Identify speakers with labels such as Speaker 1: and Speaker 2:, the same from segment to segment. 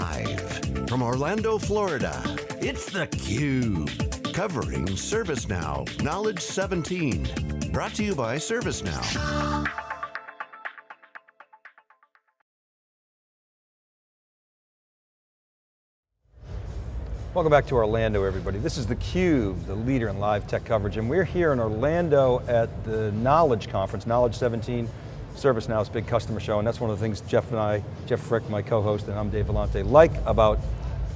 Speaker 1: Live from Orlando, Florida, it's theCUBE. Covering ServiceNow Knowledge 17. Brought to you by ServiceNow.
Speaker 2: Welcome back to Orlando, everybody. This is theCUBE, the leader in live tech coverage, and we're here in Orlando at the Knowledge Conference, Knowledge 17, ServiceNow's big customer show, and that's one of the things Jeff and I, Jeff Frick, my co-host, and I'm Dave Vellante, like about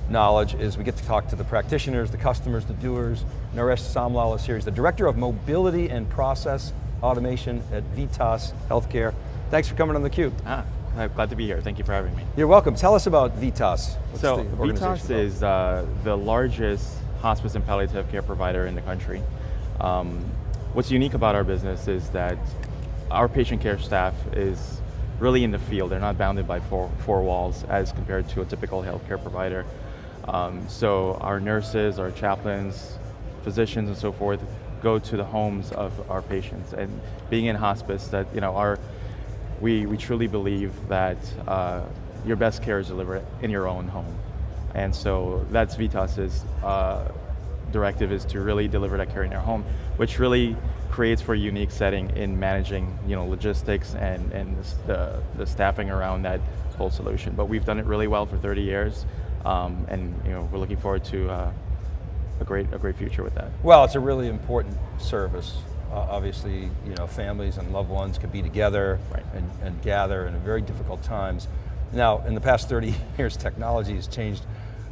Speaker 2: Knowledge is we get to talk to the practitioners, the customers, the doers. Naresh Samlal is here. He's the Director of Mobility and Process Automation at Vitas Healthcare. Thanks for coming on theCUBE.
Speaker 3: Ah, I'm glad to be here. Thank you for having me.
Speaker 2: You're welcome. Tell us about Vitas.
Speaker 3: What's so Vitas is uh, the largest hospice and palliative care provider in the country. Um, what's unique about our business is that our patient care staff is really in the field. They're not bounded by four, four walls as compared to a typical healthcare provider. Um, so our nurses, our chaplains, physicians and so forth go to the homes of our patients. And being in hospice, that you know, our we, we truly believe that uh, your best care is delivered in your own home. And so that's Vitas's uh, directive is to really deliver that care in your home, which really creates for a unique setting in managing you know, logistics and, and the, the staffing around that whole solution. But we've done it really well for 30 years, um, and you know, we're looking forward to uh, a, great, a great future with that.
Speaker 2: Well, it's a really important service uh, obviously, you know, families and loved ones can be together right. and, and gather in very difficult times. Now, in the past 30 years, technology has changed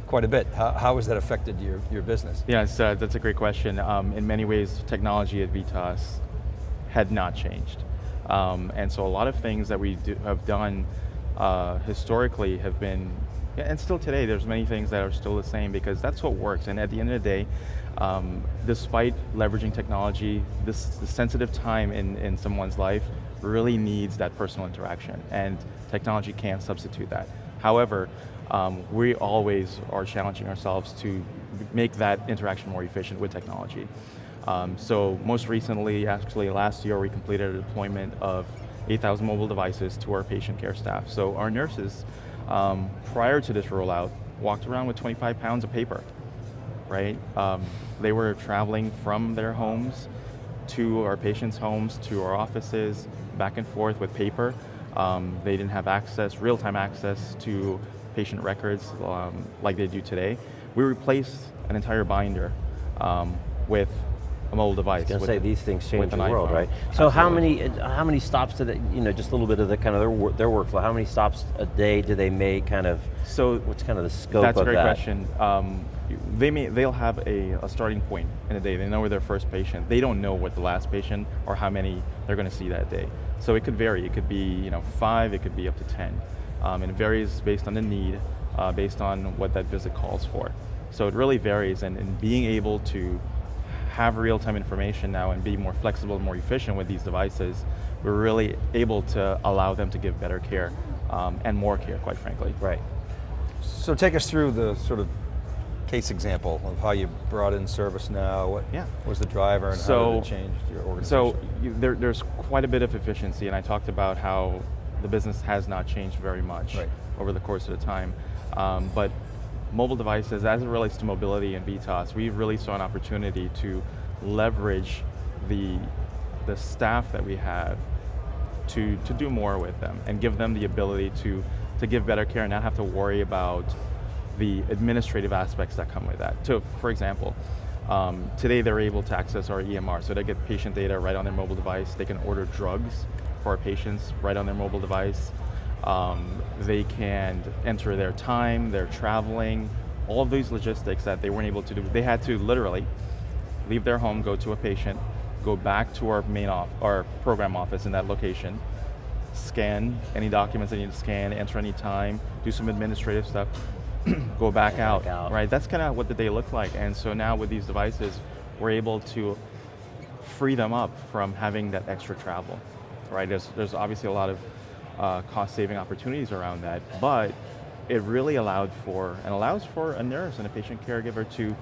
Speaker 2: quite a bit. How, how has that affected your, your business?
Speaker 3: Yes, uh, that's a great question. Um, in many ways, technology at Vitas had not changed. Um, and so a lot of things that we do, have done uh, historically have been, and still today, there's many things that are still the same because that's what works. And at the end of the day, um, despite leveraging technology, this, this sensitive time in, in someone's life really needs that personal interaction, and technology can't substitute that. However, um, we always are challenging ourselves to make that interaction more efficient with technology. Um, so most recently, actually last year, we completed a deployment of 8,000 mobile devices to our patient care staff. So our nurses, um, prior to this rollout, walked around with 25 pounds of paper right? Um, they were traveling from their homes to our patients' homes, to our offices, back and forth with paper. Um, they didn't have access, real-time access to patient records um, like they do today. We replaced an entire binder um, with a mobile device. I
Speaker 4: was going to say, these things change the world, right? So Absolutely. how many how many stops do they, you know, just a little bit of the kind of their, their workflow, how many stops a day do they make, kind of, so what's kind of the scope of that?
Speaker 3: That's a great question. Um, they may, they'll have a, a, starting point in a day. They know where their first patient. They don't know what the last patient or how many they're going to see that day. So it could vary. It could be you know five. It could be up to ten. Um, and it varies based on the need, uh, based on what that visit calls for. So it really varies. And, and being able to have real-time information now and be more flexible, more efficient with these devices, we're really able to allow them to give better care um, and more care, quite frankly.
Speaker 2: Right. So take us through the sort of case example of how you brought in ServiceNow, what yeah. was the driver and so, how did it change your organization?
Speaker 3: So there, there's quite a bit of efficiency and I talked about how the business has not changed very much right. over the course of the time. Um, but mobile devices, as it relates to mobility and Vitas, we really saw an opportunity to leverage the, the staff that we have to, to do more with them and give them the ability to, to give better care and not have to worry about the administrative aspects that come with that. So for example, um, today they're able to access our EMR, so they get patient data right on their mobile device. They can order drugs for our patients right on their mobile device. Um, they can enter their time, their traveling, all of these logistics that they weren't able to do. They had to literally leave their home, go to a patient, go back to our main off, our program office in that location, scan any documents they need to scan, enter any time, do some administrative stuff, go back, out, back out, right? That's kind of what the day looked like. And so now with these devices, we're able to free them up from having that extra travel, right? There's, there's obviously a lot of uh, cost saving opportunities around that, but it really allowed for, and allows for a nurse and a patient caregiver to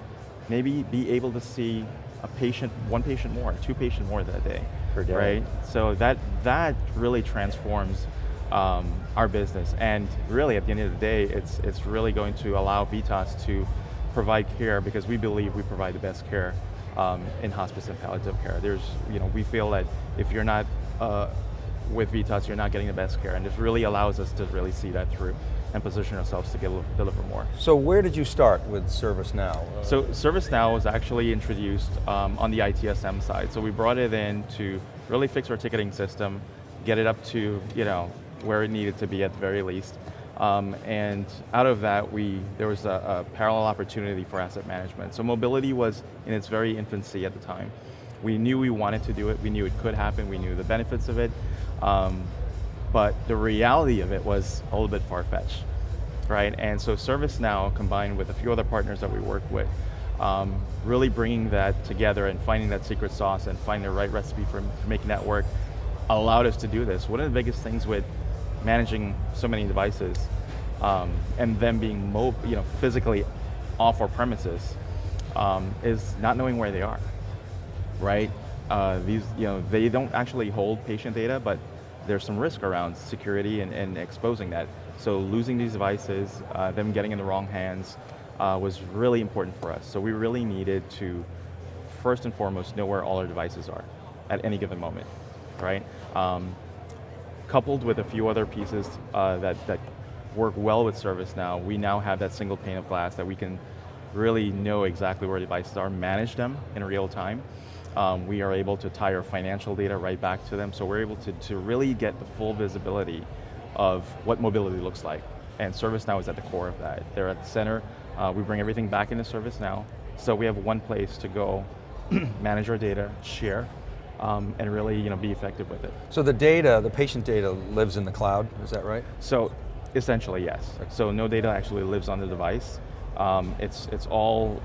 Speaker 3: maybe be able to see a patient, one patient more, two patient more that day.
Speaker 4: Per day.
Speaker 3: Right? So that, that really transforms um, our business. And really, at the end of the day, it's, it's really going to allow VITAS to provide care because we believe we provide the best care um, in hospice and palliative care. There's, you know, we feel that if you're not uh, with VITAS, you're not getting the best care, and this really allows us to really see that through and position ourselves to get, deliver more.
Speaker 2: So where did you start with ServiceNow?
Speaker 3: So ServiceNow was actually introduced um, on the ITSM side. So we brought it in to really fix our ticketing system, get it up to you know where it needed to be at the very least. Um, and out of that, we there was a, a, parallel opportunity for asset management. So mobility was in its very infancy at the time. We knew we wanted to do it, we knew it could happen, we knew the benefits of it, um, but the reality of it was a little bit far-fetched, right? And so ServiceNow, combined with a few other partners that we work with, um, really bringing that together and finding that secret sauce and finding the right recipe for, making that work allowed us to do this. One of the biggest things with managing so many devices um, and them being mo you know, physically off our premises um, is not knowing where they are, right? Uh, these, you know, they don't actually hold patient data, but there's some risk around security and, and exposing that. So losing these devices, uh, them getting in the wrong hands, uh, was really important for us. So we really needed to, first and foremost, know where all our devices are at any given moment, right? Um, coupled with a few other pieces uh, that, that work well with ServiceNow, we now have that single pane of glass that we can really know exactly where devices are, manage them in real time. Um, we are able to tie our financial data right back to them, so we're able to, to really get the full visibility of what mobility looks like. And ServiceNow is at the core of that. They're at the center, uh, we bring everything back into ServiceNow, so we have one place to go manage our data, share, um, and really you know, be effective with it.
Speaker 2: So the data, the patient data lives in the cloud, is that right?
Speaker 3: So essentially yes. So no data actually lives on the device. Um, it's, it's all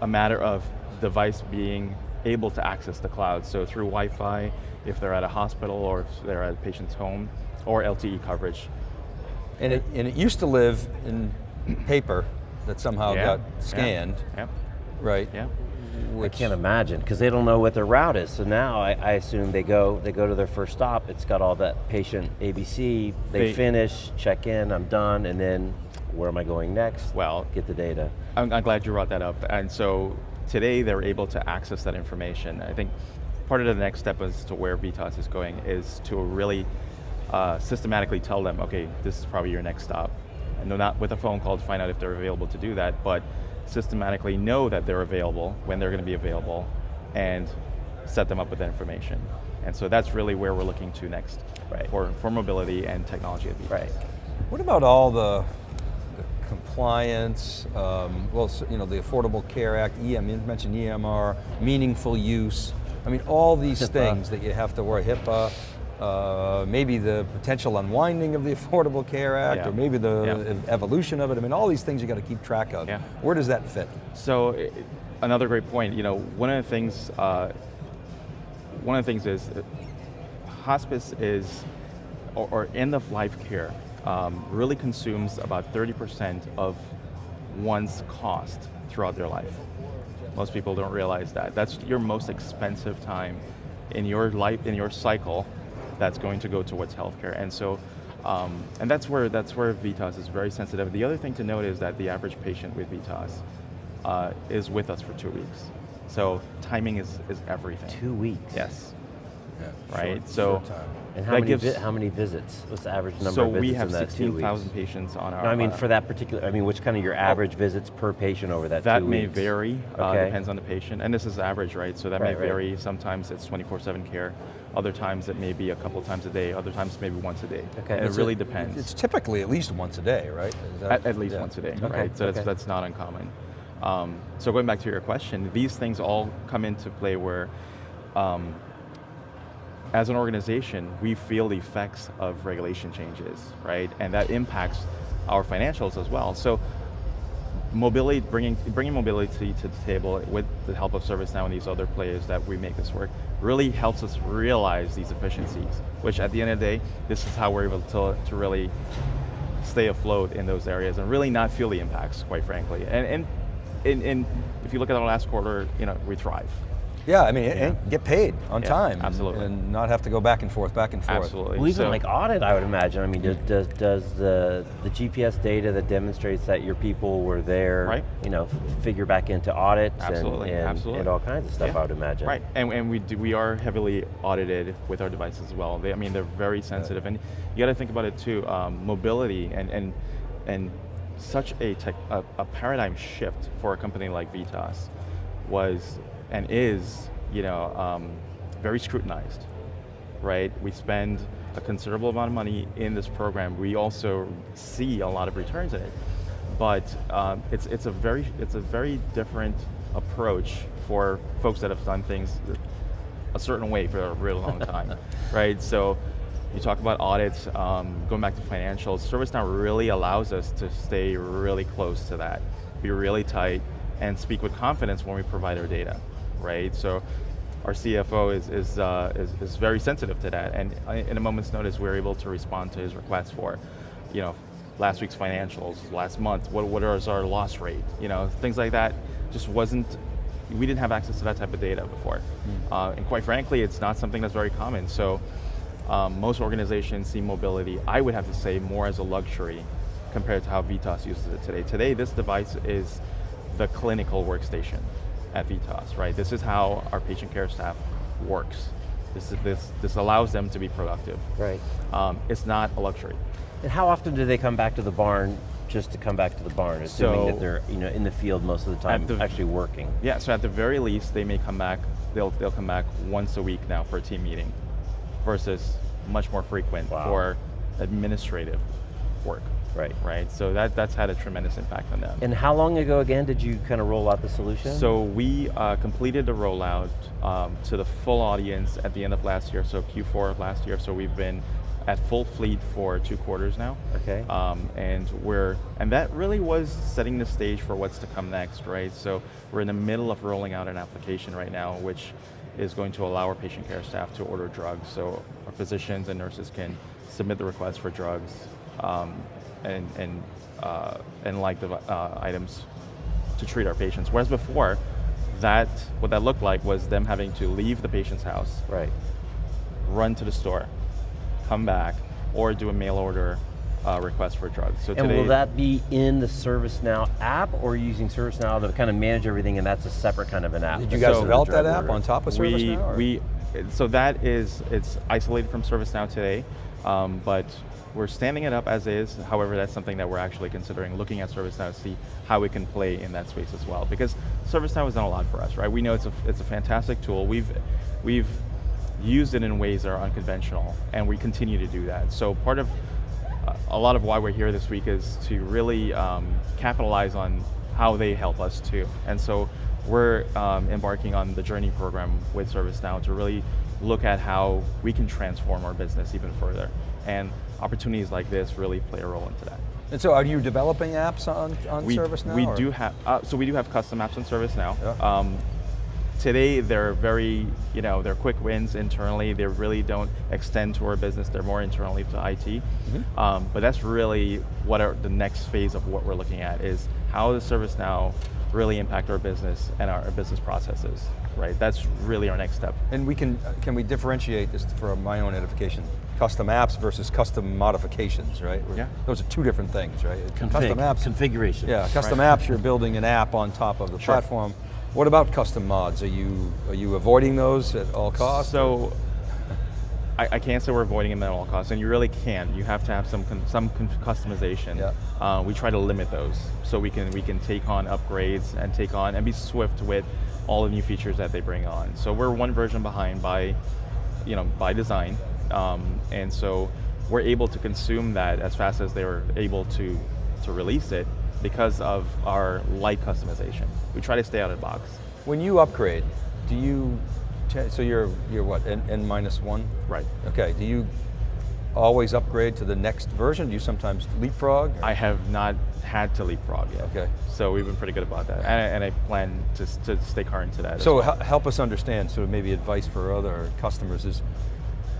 Speaker 3: a matter of device being able to access the cloud. So through Wi-Fi, if they're at a hospital or if they're at a patient's home, or LTE coverage.
Speaker 2: And it, and it used to live in paper that somehow yeah. got scanned,
Speaker 3: yeah.
Speaker 2: right?
Speaker 3: Yeah.
Speaker 4: Which I can't imagine because they don't know what their route is. So now I, I, assume they go they go to their first stop. It's got all that patient ABC. They, they, finish, check in, I'm done, and then where am I going next?
Speaker 3: Well,
Speaker 4: get the data.
Speaker 3: I'm, I'm glad you brought that up. And so today they're able to access that information. I think part of the next step as to where VITAS is going is to really uh, systematically tell them, okay, this is probably your next stop. And not with a phone call to find out if they're available to do that, but systematically know that they're available, when they're going to be available, and set them up with that information. And so that's really where we're looking to next right. for, for mobility and technology at VITAS.
Speaker 2: Right. What about all the compliance, um, well, you know, the Affordable Care Act, EM, you mentioned EMR, meaningful use, I mean, all these HIPAA. things that you have to worry, HIPAA, uh, maybe the potential unwinding of the Affordable Care Act, yeah. or maybe the yeah. evolution of it. I mean, all these things you got to keep track of.
Speaker 3: Yeah.
Speaker 2: Where does that fit?
Speaker 3: So, another great point. You know, one of the things, uh, one of the things is, uh, hospice is, or, or end of life care, um, really consumes about 30% of one's cost throughout their life. Most people don't realize that. That's your most expensive time in your life, in your cycle that's going to go towards healthcare. And so, um, and that's where, that's where VITAS is very sensitive. The other thing to note is that the average patient with VITAS uh, is with us for two weeks. So timing is, is everything.
Speaker 4: Two weeks?
Speaker 3: Yes.
Speaker 2: Yeah,
Speaker 3: right,
Speaker 2: short,
Speaker 3: so
Speaker 2: short
Speaker 4: and how many, gives, how many visits? What's the average number
Speaker 3: so
Speaker 4: of visits So,
Speaker 3: we have 16,000 patients on our.
Speaker 4: No, I mean for that particular, I mean which kind of your average oh, visits per patient over that
Speaker 3: That may
Speaker 4: weeks?
Speaker 3: vary, uh, okay. uh, depends on the patient, and this is average, right? So that
Speaker 4: right,
Speaker 3: may vary, right. sometimes it's 24-7 care, other times it may be a couple times a day, other times maybe once a day.
Speaker 4: Okay.
Speaker 3: And it really depends.
Speaker 2: It's typically at least once a day, right?
Speaker 3: That, at, at, least yeah. once a day, okay. right? So okay. that's, that's not uncommon. Um, so going back to your question, these things all come into play where um, as an organization, we feel the effects of regulation changes, right? And that impacts our financials as well. So mobility, bringing, bringing mobility to the table with the help of ServiceNow and these other players that we make this work really helps us realize these efficiencies, which at the end of the day, this is how we're able to, to really stay afloat in those areas and really not feel the impacts, quite frankly. And, and, and, and if you look at our last quarter, you know, we thrive.
Speaker 2: Yeah, I mean, yeah. get paid on
Speaker 3: yeah,
Speaker 2: time.
Speaker 3: Absolutely.
Speaker 2: And, and, not have to go back and forth, back and forth.
Speaker 3: Absolutely.
Speaker 4: Well, even so, like audit, I would imagine. I mean, does, does, does, the, the GPS data that demonstrates that your people were there,
Speaker 3: right.
Speaker 4: you know, figure back into audits
Speaker 3: absolutely.
Speaker 4: And, and,
Speaker 3: absolutely.
Speaker 4: and all kinds of stuff,
Speaker 3: yeah.
Speaker 4: I would imagine.
Speaker 3: Right, and, and we, do, we are heavily audited with our devices as well. They, I mean, they're very sensitive. And you got to think about it too, um, mobility and, and, and such a, tech, a, a paradigm shift for a company like VITAS was and is you know, um, very scrutinized, right? We spend a considerable amount of money in this program. We also see a lot of returns in it, but um, it's it's a very it's a very different approach for folks that have done things a certain way for a really long time, right? So you talk about audits, um, going back to financials, ServiceNow really allows us to stay really close to that, be really tight, and speak with confidence when we provide our data, right? So our CFO is, is, uh, is, is, very sensitive to that, and in a moment's notice, we're able to respond to his requests for, you know, last week's financials, last month, what, what is our loss rate, you know, things like that just wasn't, we didn't have access to that type of data before. Mm. Uh, and quite frankly, it's not something that's very common. So um, most organizations see mobility, I would have to say, more as a luxury compared to how VITAS uses it today. Today, this device is the clinical workstation at VITAS, right? This is how our patient care staff works. This, is, this, this allows them to be productive.
Speaker 4: Right.
Speaker 3: Um, it's not a luxury.
Speaker 4: And how often do they come back to the barn just to come back to the barn, assuming so, that they're you know, in the field most of the time, the, actually working?
Speaker 3: Yeah, so at the very least, they may come back, they'll, they'll come back once a week now for a team meeting, versus much more frequent wow. for administrative work.
Speaker 4: Right.
Speaker 3: Right. So that, that's had a tremendous impact on them.
Speaker 4: And how long ago again did you kind of roll out the solution?
Speaker 3: So we uh, completed the rollout um, to the full audience at the end of last year, so Q4 of last year. So we've been at full fleet for two quarters now.
Speaker 4: Okay.
Speaker 3: Um, and we're and that really was setting the stage for what's to come next, right? So we're in the middle of rolling out an application right now, which is going to allow our patient care staff to order drugs. So our physicians and nurses can submit the request for drugs. Um, and, and, uh, and like the uh, items to treat our patients. Whereas before, that what that looked like was them having to leave the patient's house,
Speaker 4: right,
Speaker 3: run to the store, come back, or do a mail order uh, request for drugs.
Speaker 4: So and will that be in the ServiceNow app, or using ServiceNow to kind of manage everything, and that's a separate kind of an app?
Speaker 2: Did you guys so develop that app on top of ServiceNow?
Speaker 3: We, we, so that is it's isolated from ServiceNow today, um, but we're standing it up as is, however that's something that we're actually considering looking at ServiceNow to see how we can play in that space as well. Because ServiceNow has done a lot for us, right? We know it's a, it's a fantastic tool. We've, we've used it in ways that are unconventional, and we continue to do that. So part of, uh, a lot of why we're here this week is to really um, capitalize on how they help us too. And so we're um, embarking on the Journey program with ServiceNow to really look at how we can transform our business even further. And opportunities like this really play a role into that.
Speaker 2: And so are you developing apps on, on
Speaker 3: we,
Speaker 2: ServiceNow?
Speaker 3: We
Speaker 2: or?
Speaker 3: do have, uh, so we do have custom apps on ServiceNow.
Speaker 2: Yeah. Um,
Speaker 3: today they're very, you know, they're quick wins internally. They really don't extend to our business. They're more internally to IT. Mm -hmm. um, but that's really what our, the next phase of what we're looking at is how does ServiceNow really impact our business and our business processes, right? That's really our next step.
Speaker 2: And we can, can we differentiate, this for my own edification, custom apps versus custom modifications, right?
Speaker 3: Yeah.
Speaker 2: Those are two different things, right?
Speaker 4: Config, custom apps. Configuration.
Speaker 2: Yeah, custom right. apps, you're building an app on top of the sure. platform. What about custom mods? Are you, are you avoiding those at all costs?
Speaker 3: So, I, I, can't say we're avoiding them at all costs, and you really can. You have to have some some customization.
Speaker 2: Yeah.
Speaker 3: Uh, we try to limit those so we can we can take on upgrades and take on and be swift with all the new features that they bring on. So we're one version behind by, you know, by design, um, and so we're able to consume that as fast as they were able to to release it because of our light customization. We try to stay out of the box.
Speaker 2: When you upgrade, do you so you're you're what n, n minus one?
Speaker 3: Right.
Speaker 2: Okay. Do you always upgrade to the next version? Do you sometimes leapfrog?
Speaker 3: I have not had to leapfrog yet.
Speaker 2: Okay.
Speaker 3: So we've been pretty good about that, and, and I plan to, to stay current to that.
Speaker 2: So
Speaker 3: well.
Speaker 2: help us understand. So maybe advice for other customers is.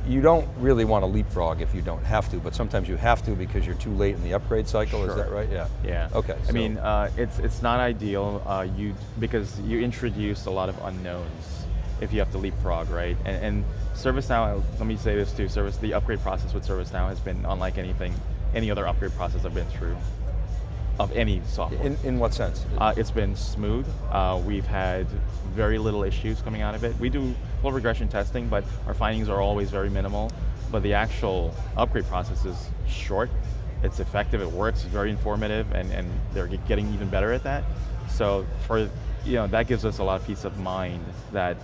Speaker 2: You don't really want to leapfrog if you don't have to, but sometimes you have to because you're too late in the upgrade cycle.
Speaker 3: Sure.
Speaker 2: Is that right? Yeah.
Speaker 3: Yeah.
Speaker 2: Okay.
Speaker 3: I mean, uh, it's it's not ideal. Uh, you because you introduce a lot of unknowns if you have to leapfrog, right? And, and ServiceNow, let me say this too, service, the upgrade process with ServiceNow has been unlike anything, any other upgrade process I've been through of any software.
Speaker 2: In, in what sense?
Speaker 3: Uh, it's been smooth. Uh, we've had very little issues coming out of it. We do full regression testing, but our findings are always very minimal. But the actual upgrade process is short, it's effective, it works, it's very informative, and, and they're getting even better at that. So for, you know, that gives us a lot of peace of mind that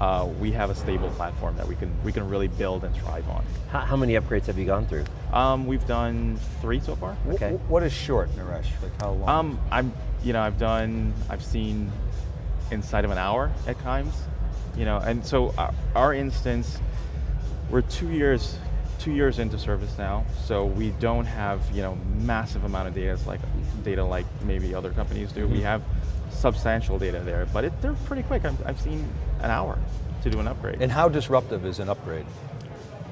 Speaker 3: uh, we have a stable platform that we can we can really build and thrive on.
Speaker 4: How, how many upgrades have you gone through?
Speaker 3: Um, we've done three so far.
Speaker 4: Okay.
Speaker 2: Wh- what is short, Naresh? Like how long?
Speaker 3: Um, I'm, you know, I've done, I've seen inside of an hour at times, you know, and so our, our instance, we're two years, two years into ServiceNow, so we don't have, you know, massive amount of data like data like maybe other companies do. We have substantial data there, but it, they're pretty quick. I've, I've seen an hour to do an upgrade.
Speaker 2: and how disruptive is an upgrade?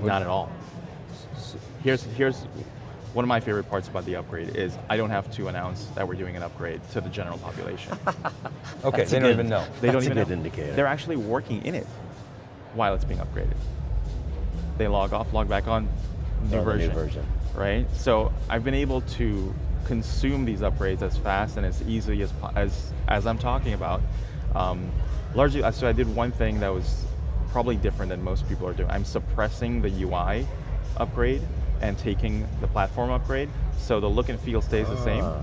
Speaker 3: Not at all. Here's, here's one of my favorite parts about the upgrade is I don't have to announce that we're doing an upgrade to the general population.
Speaker 2: Okay,
Speaker 4: That's
Speaker 2: they don't
Speaker 4: good-
Speaker 2: even know.
Speaker 3: They don't
Speaker 4: That's a
Speaker 3: even
Speaker 4: good
Speaker 3: know.
Speaker 4: indicator.
Speaker 3: They're actually working in it while it's being upgraded. They log off, log back on, new,
Speaker 4: Oh, the new
Speaker 3: version,
Speaker 4: version.
Speaker 3: Right? So I've been able to consume these upgrades as fast and as easily as as, as I'm talking about. Um, largely, uh, so I did one thing that was probably different than most people are doing. I'm suppressing the UI upgrade and taking the platform upgrade, so the look and feel stays the same.
Speaker 4: Ah.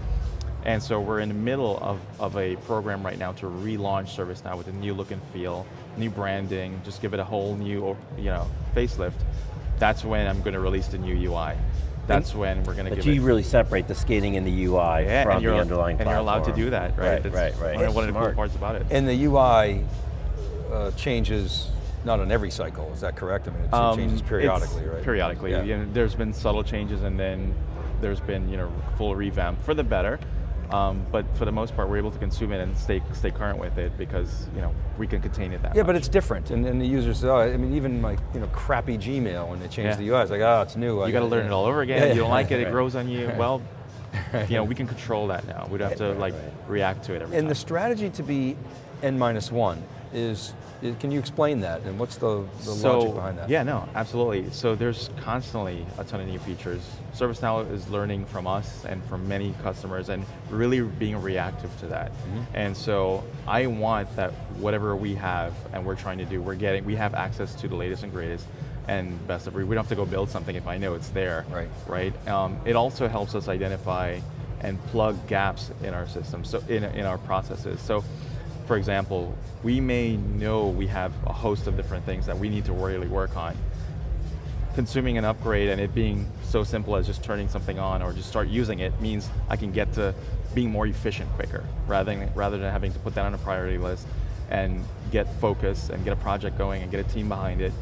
Speaker 3: And so we're in the middle of, of a program right now to relaunch ServiceNow with a new look and feel, new branding, just give it a whole new you know, facelift. That's when I'm going to release the new UI. That's when we're going to
Speaker 4: But
Speaker 3: give
Speaker 4: you
Speaker 3: it.
Speaker 4: really separate the skating and the UI
Speaker 3: yeah,
Speaker 4: from the underlying
Speaker 3: and you're allowed to do that, right?
Speaker 4: Right,
Speaker 3: That's
Speaker 4: right, right.
Speaker 3: One, of- one of the cool parts about it.
Speaker 2: And the UI uh, changes not on every cycle, is that correct? I mean, it
Speaker 3: Um,
Speaker 2: changes
Speaker 3: it's
Speaker 2: periodically, right?
Speaker 3: Periodically.
Speaker 2: Yeah.
Speaker 3: You know, there's been subtle changes and then there's been you know full revamp for the better. Um, but for the most part, we're able to consume it and stay stay current with it because you know we can contain it that
Speaker 2: Yeah,
Speaker 3: much.
Speaker 2: but it's different, and, and the users, oh, I mean, even like, you know, crappy Gmail, when they change
Speaker 3: Yeah.
Speaker 2: the UI, it's like, oh, it's new.
Speaker 3: You got to learn it all over again.
Speaker 2: Yeah,
Speaker 3: you don't like it, it grows on you. Well, you know, we can control that now. We don't have to like
Speaker 4: right.
Speaker 3: react to it every
Speaker 2: And the strategy to be N minus one is- can you explain that, and what's the, the
Speaker 3: so,
Speaker 2: logic behind that?
Speaker 3: Yeah, no, absolutely. So there's constantly a ton of new features. ServiceNow is learning from us and from many customers and really being reactive to that.
Speaker 2: Mm-hmm.
Speaker 3: And so I want that whatever we have and we're trying to do, we're getting, we have access to the latest and greatest and best of breed. We don't have to go build something if I know it's there.
Speaker 2: Right.
Speaker 3: Right. Um, it also helps us identify and plug gaps in our system, so in, in our processes. So for example, we may know we have a host of different things that we need to really work on. Consuming an upgrade and it being so simple as just turning something on or just start using it means I can get to being more efficient quicker rather than, rather than having to put that on a priority list and get focus and get a project going and get a team behind it.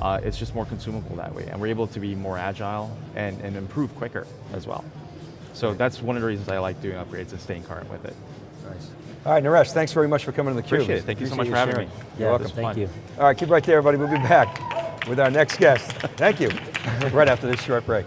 Speaker 3: Uh, it's just more consumable that way and we're able to be more agile and, and improve quicker as well. So that's one of the reasons I like doing upgrades and staying current with it.
Speaker 2: Nice. All right, Naresh, thanks very much for coming to theCUBE.
Speaker 3: Appreciate it. Thank you so much
Speaker 2: Appreciate
Speaker 3: for having
Speaker 2: sharing.
Speaker 3: me.
Speaker 2: You're welcome.
Speaker 4: thank
Speaker 3: fun.
Speaker 4: you.
Speaker 2: All right, keep right there, everybody. We'll be back with our next guest. Thank you. right after this short break.